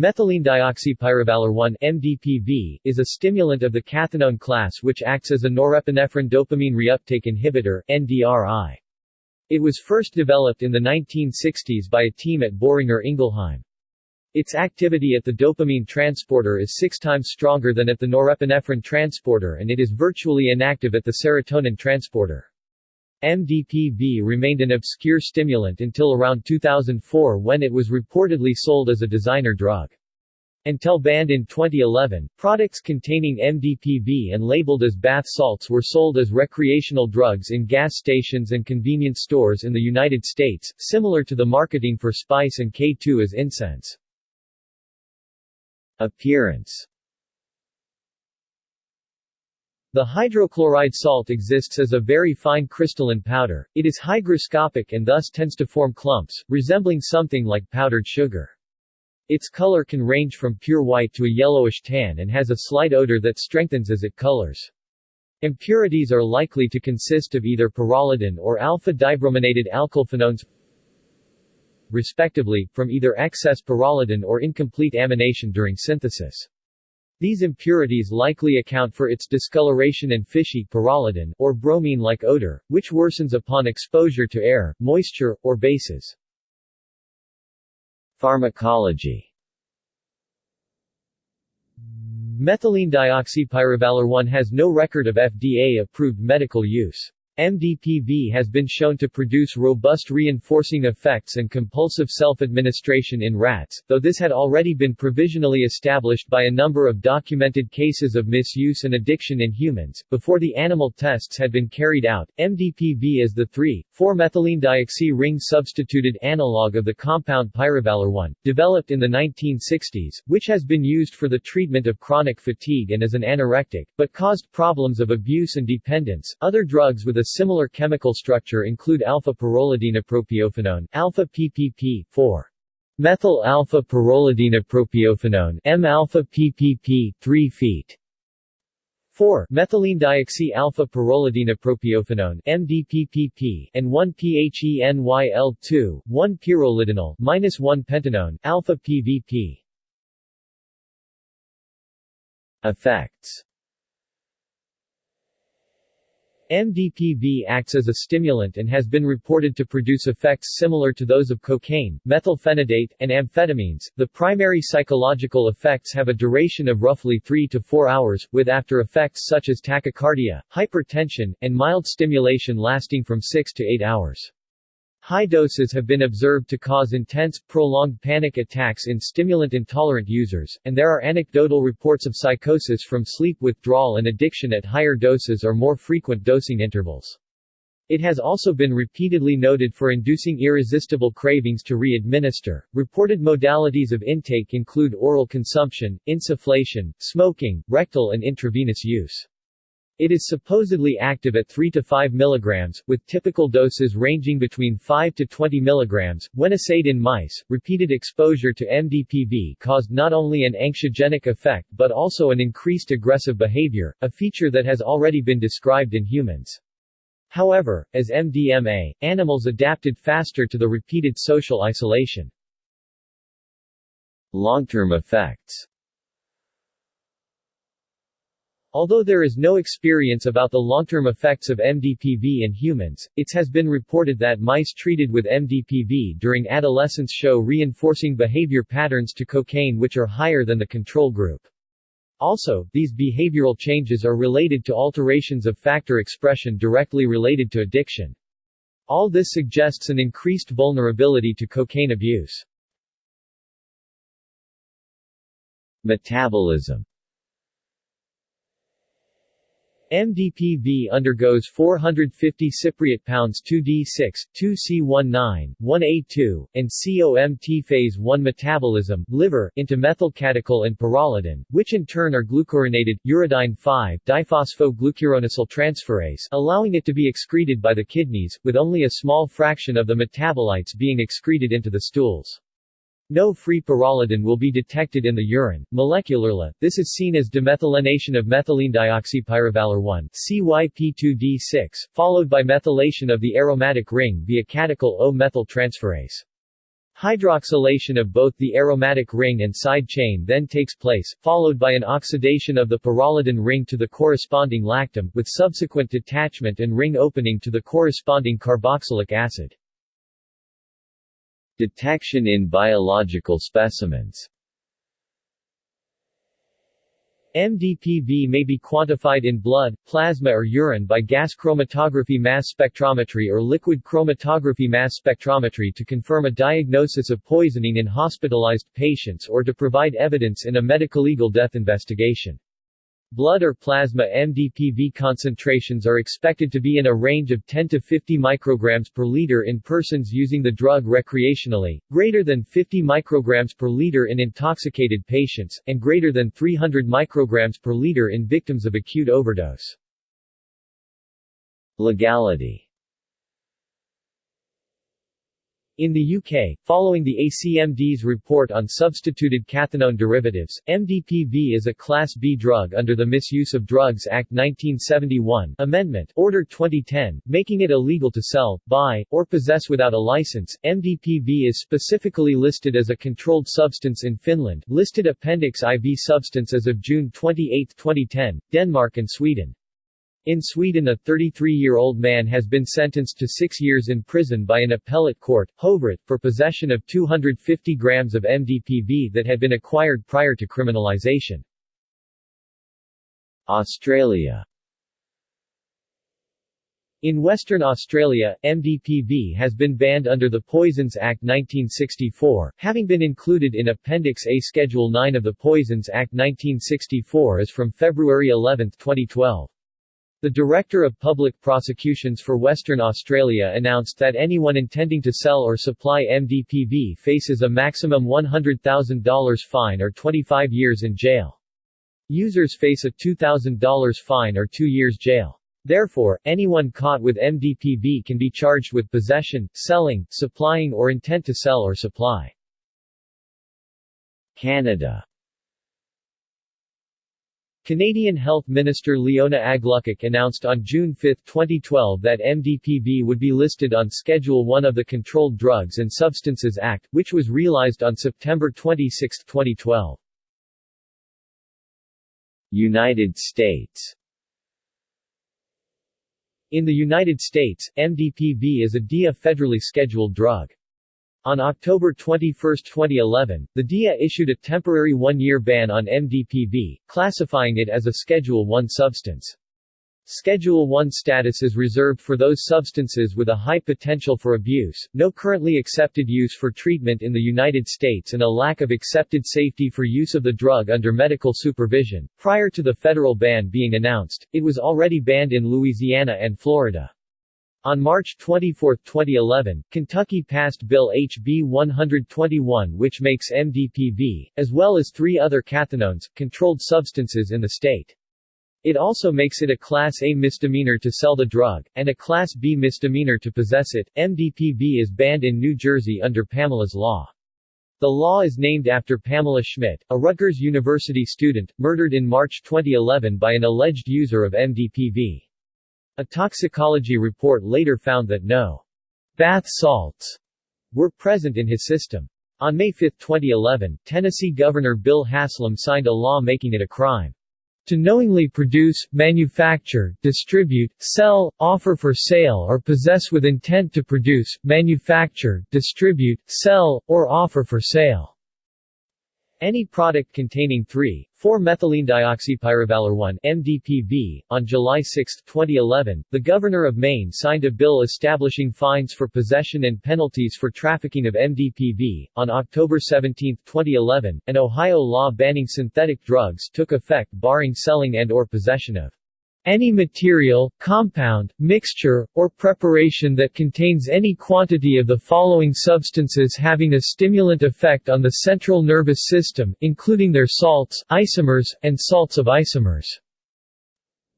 Methylene dioxypyrovaler 1 MDPV, is a stimulant of the cathinone class which acts as a norepinephrine dopamine reuptake inhibitor NDRI. It was first developed in the 1960s by a team at Boehringer Ingelheim. Its activity at the dopamine transporter is six times stronger than at the norepinephrine transporter and it is virtually inactive at the serotonin transporter. MDPV remained an obscure stimulant until around 2004 when it was reportedly sold as a designer drug. Until banned in 2011, products containing MDPV and labeled as bath salts were sold as recreational drugs in gas stations and convenience stores in the United States, similar to the marketing for spice and K2 as incense. Appearance the hydrochloride salt exists as a very fine crystalline powder, it is hygroscopic and thus tends to form clumps, resembling something like powdered sugar. Its color can range from pure white to a yellowish tan and has a slight odor that strengthens as it colors. Impurities are likely to consist of either pyrrolidin or alpha-dibrominated alkylphenones respectively, from either excess pyrrolidin or incomplete amination during synthesis. These impurities likely account for its discoloration and fishy pyrrolidin, or bromine-like odor, which worsens upon exposure to air, moisture, or bases. Pharmacology Methylene dioxypyrovaler 1 has no record of FDA-approved medical use. MDPV has been shown to produce robust reinforcing effects and compulsive self-administration in rats, though this had already been provisionally established by a number of documented cases of misuse and addiction in humans. Before the animal tests had been carried out, MDPV is the 3,4-methylene ring substituted analog of the compound pyrovaler 1, developed in the 1960s, which has been used for the treatment of chronic fatigue and as an anorectic, but caused problems of abuse and dependence. Other drugs with a similar chemical structure include alpha-pyrrolidinopropionone, alpha-PPP, 4. Methyl alpha-pyrrolidinopropionone, M-alpha-PPP, 3 feet. 4. Methylene dioxy alpha pyrrolidinopropionone MDPPP and 1 PHENYL2, 1 pyrrolidinol minus 1 pentanone alpha PVP. Effects MDPV acts as a stimulant and has been reported to produce effects similar to those of cocaine, methylphenidate, and amphetamines. The primary psychological effects have a duration of roughly 3 to 4 hours, with after effects such as tachycardia, hypertension, and mild stimulation lasting from 6 to 8 hours. High doses have been observed to cause intense, prolonged panic attacks in stimulant-intolerant users, and there are anecdotal reports of psychosis from sleep withdrawal and addiction at higher doses or more frequent dosing intervals. It has also been repeatedly noted for inducing irresistible cravings to re-administer. Reported modalities of intake include oral consumption, insufflation, smoking, rectal and intravenous use. It is supposedly active at 3 to 5 mg, with typical doses ranging between 5 to 20 mg. When assayed in mice, repeated exposure to MDPV caused not only an anxiogenic effect but also an increased aggressive behavior, a feature that has already been described in humans. However, as MDMA, animals adapted faster to the repeated social isolation. Long-term effects Although there is no experience about the long-term effects of MDPV in humans, it has been reported that mice treated with MDPV during adolescence show reinforcing behavior patterns to cocaine which are higher than the control group. Also, these behavioral changes are related to alterations of factor expression directly related to addiction. All this suggests an increased vulnerability to cocaine abuse. Metabolism MDPV undergoes 450 cypriot pounds 2D6, 2C19, 1A2, and COMT phase 1 metabolism, liver, into methylcatechol and pyrrolidin, which in turn are glucurinated, uridine 5-diphosphoglucuronidase transferase, allowing it to be excreted by the kidneys, with only a small fraction of the metabolites being excreted into the stools. No free pyrrolidin will be detected in the urine. Molecularly, this is seen as demethylation of methylene dioxypyrovaler 1 CYP2D6, followed by methylation of the aromatic ring via catechol O-methyl transferase. Hydroxylation of both the aromatic ring and side chain then takes place, followed by an oxidation of the pyrrolidine ring to the corresponding lactam, with subsequent detachment and ring opening to the corresponding carboxylic acid. Detection in biological specimens MDPV may be quantified in blood, plasma or urine by gas chromatography mass spectrometry or liquid chromatography mass spectrometry to confirm a diagnosis of poisoning in hospitalized patients or to provide evidence in a medico-legal death investigation. Blood or plasma MDPV concentrations are expected to be in a range of 10 to 50 micrograms per liter in persons using the drug recreationally, greater than 50 micrograms per liter in intoxicated patients, and greater than 300 micrograms per liter in victims of acute overdose. Legality In the UK, following the ACMD's report on substituted cathinone derivatives, MDPV is a Class B drug under the Misuse of Drugs Act 1971 Amendment Order 2010, making it illegal to sell, buy, or possess without a license. MDPV is specifically listed as a controlled substance in Finland, listed Appendix IV substance as of June 28, 2010, Denmark and Sweden. In Sweden a 33-year-old man has been sentenced to six years in prison by an appellate court, Hovrätt, for possession of 250 grams of MDPV that had been acquired prior to criminalization. Australia in Western Australia, MDPV has been banned under the Poisons Act 1964, having been included in Appendix A Schedule 9 of the Poisons Act 1964 as from February 11, 2012. The Director of Public Prosecutions for Western Australia announced that anyone intending to sell or supply MDPV faces a maximum $100,000 fine or 25 years in jail. Users face a $2,000 fine or two years jail. Therefore, anyone caught with MDPV can be charged with possession, selling, supplying or intent to sell or supply. Canada Canadian Health Minister Leona Aglukkaq announced on June 5, 2012 that MDPV would be listed on Schedule 1 of the Controlled Drugs and Substances Act, which was realized on September 26, 2012. United States In the United States, MDPV is a DEA federally scheduled drug. On October 21, 2011, the DEA issued a temporary one-year ban on MDPV, classifying it as a Schedule I substance. Schedule I status is reserved for those substances with a high potential for abuse, no currently accepted use for treatment in the United States and a lack of accepted safety for use of the drug under medical supervision. Prior to the federal ban being announced, it was already banned in Louisiana and Florida. On March 24, 2011, Kentucky passed Bill HB 121 which makes MDPV, as well as three other cathinones, controlled substances in the state. It also makes it a Class A misdemeanor to sell the drug, and a Class B misdemeanor to possess it. MDPV is banned in New Jersey under Pamela's Law. The law is named after Pamela Schmidt, a Rutgers University student, murdered in March 2011 by an alleged user of MDPV. A toxicology report later found that no bath salts were present in his system. On May 5, 2011, Tennessee Governor Bill Haslam signed a law making it a crime to knowingly produce, manufacture, distribute, sell, offer for sale or possess with intent to produce, manufacture, distribute, sell, or offer for sale any product containing 3, 4-methylenedioxypyrovalerone MDPV. On July 6, 2011, the Governor of Maine signed a bill establishing fines for possession and penalties for trafficking of MDPV. On October 17, 2011, an Ohio law banning synthetic drugs took effect barring selling and or possession of any material, compound, mixture, or preparation that contains any quantity of the following substances having a stimulant effect on the central nervous system, including their salts, isomers, and salts of isomers.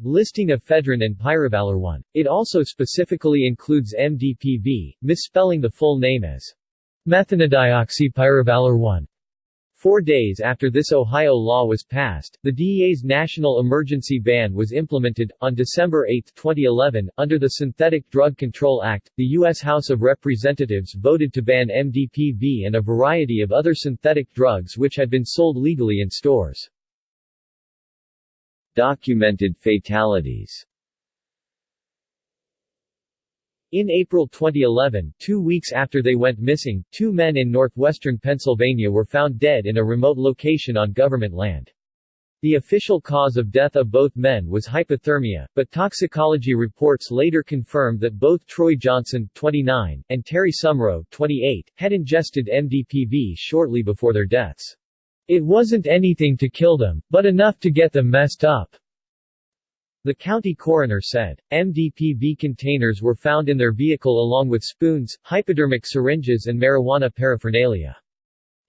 Listing ephedrine and pyrovalerone. It also specifically includes MDPV, misspelling the full name as methanedioxypyrovalerone. Four days after this Ohio law was passed, the DEA's national emergency ban was implemented. On December 8, 2011, under the Synthetic Drug Control Act, the U.S. House of Representatives voted to ban MDPV and a variety of other synthetic drugs which had been sold legally in stores. Documented fatalities in April 2011, two weeks after they went missing, two men in northwestern Pennsylvania were found dead in a remote location on government land. The official cause of death of both men was hypothermia, but toxicology reports later confirmed that both Troy Johnson, 29, and Terry Sumrow, 28, had ingested MDPV shortly before their deaths. It wasn't anything to kill them, but enough to get them messed up. The county coroner said, MDPV containers were found in their vehicle along with spoons, hypodermic syringes and marijuana paraphernalia.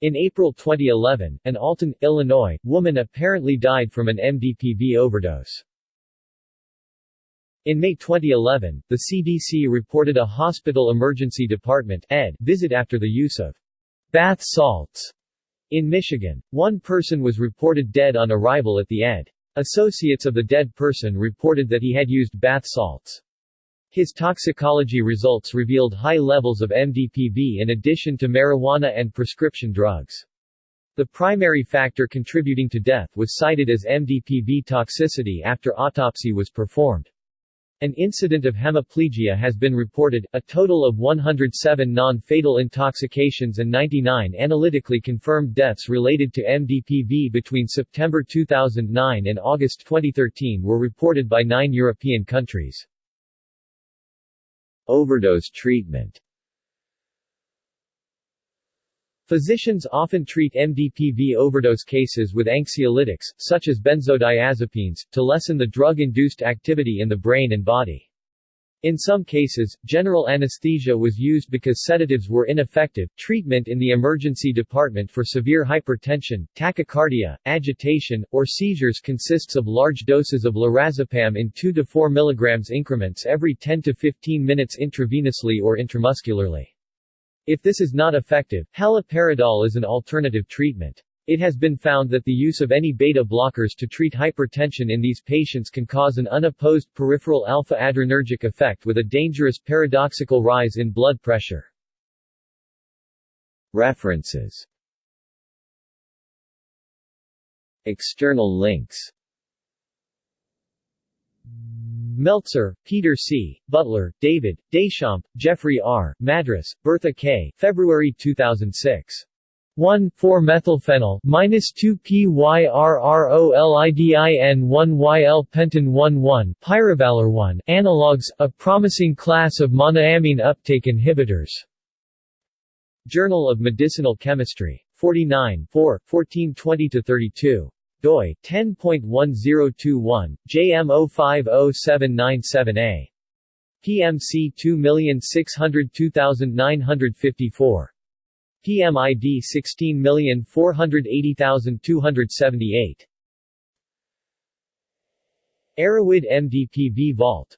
In April 2011, an Alton, Illinois, woman apparently died from an MDPV overdose. In May 2011, the CDC reported a hospital emergency department ED visit after the use of bath salts in Michigan. One person was reported dead on arrival at the ED. Associates of the dead person reported that he had used bath salts. His toxicology results revealed high levels of MDPV in addition to marijuana and prescription drugs. The primary factor contributing to death was cited as MDPV toxicity after autopsy was performed. An incident of hemiplegia has been reported, a total of 107 non-fatal intoxications and 99 analytically confirmed deaths related to MDPV between September 2009 and August 2013 were reported by nine European countries. Overdose treatment Physicians often treat MDPV overdose cases with anxiolytics, such as benzodiazepines, to lessen the drug-induced activity in the brain and body. In some cases, general anesthesia was used because sedatives were ineffective. Treatment in the emergency department for severe hypertension, tachycardia, agitation, or seizures consists of large doses of lorazepam in 2 to 4 mg increments every 10 to 15 minutes intravenously or intramuscularly. If this is not effective, haloperidol is an alternative treatment. It has been found that the use of any beta blockers to treat hypertension in these patients can cause an unopposed peripheral alpha-adrenergic effect with a dangerous paradoxical rise in blood pressure. References External links Meltzer, Peter C., Butler, David, Deschamps, Jeffrey R., Madras, Bertha K., February 2006. 1,4-methylphenyl, minus 2-PYRROLIDIN-1-YL pentan 1,1, pyrovaler 1, analogs, a promising class of monoamine uptake inhibitors. Journal of Medicinal Chemistry. 49 4, 1420-32 doi 10.1021 JM050797A PMC 2602954 PMID 16480278 Erowid MDPV Vault